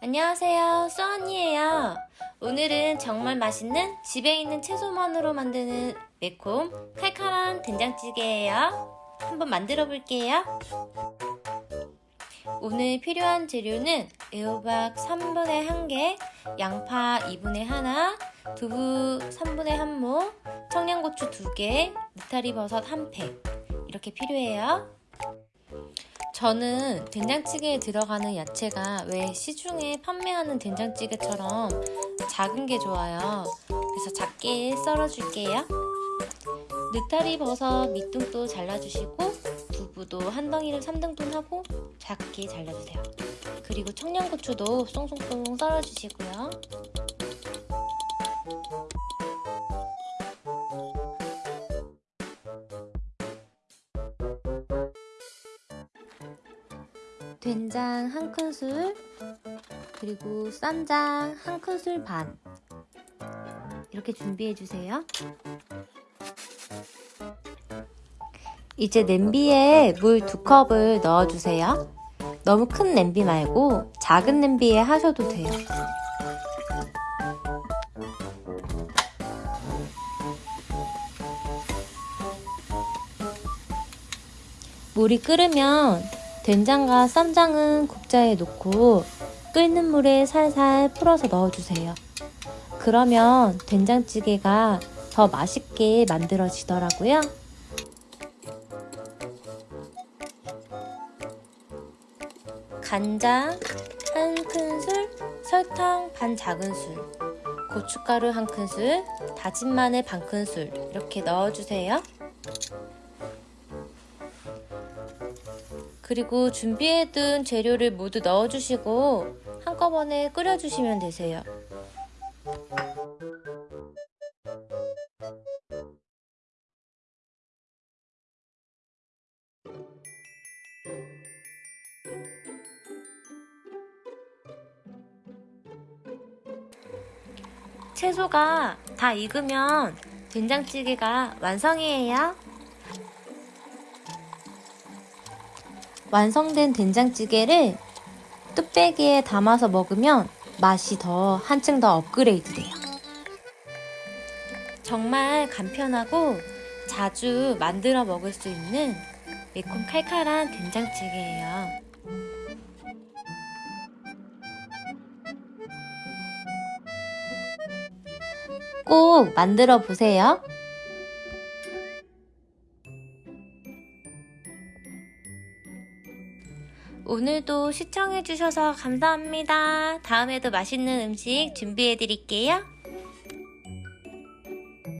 안녕하세요. 쏘언니에요. 오늘은 정말 맛있는 집에 있는 채소만으로 만드는 매콤 칼칼한 된장찌개예요 한번 만들어 볼게요 오늘 필요한 재료는 애호박 3분의 1개 양파 2분의 1 두부 3분의 1모 청양고추 2개 느타리 버섯 1팩 이렇게 필요해요 저는 된장찌개에 들어가는 야채가 왜 시중에 판매하는 된장찌개처럼 작은 게 좋아요. 그래서 작게 썰어줄게요. 느타리 버섯 밑둥도 잘라주시고 두부도 한 덩이를 3등분 하고 작게 잘라주세요. 그리고 청양고추도 쏭쏭송 썰어주시고요. 된장 한 큰술 그리고 쌈장 한 큰술 반 이렇게 준비해 주세요 이제 냄비에 물 두 컵을 넣어 주세요 너무 큰 냄비 말고 작은 냄비에 하셔도 돼요 물이 끓으면 된장과 쌈장은 국자에 놓고 끓는 물에 살살 풀어서 넣어주세요. 그러면 된장찌개가 더 맛있게 만들어지더라고요. 간장 한 큰술, 설탕 반 작은술, 고춧가루 한 큰술, 다진 마늘 반 큰술 이렇게 넣어주세요. 그리고 준비해둔 재료를 모두 넣어주시고 한꺼번에 끓여주시면 되세요. 채소가 다 익으면 된장찌개가 완성이에요. 완성된 된장찌개를 뚝배기에 담아서 먹으면 맛이 더 한층 더 업그레이드 돼요. 정말 간편하고 자주 만들어 먹을 수 있는 매콤 칼칼한 된장찌개예요. 꼭 만들어 보세요. 오늘도 시청해주셔서 감사합니다. 다음에도 맛있는 음식 준비해드릴게요.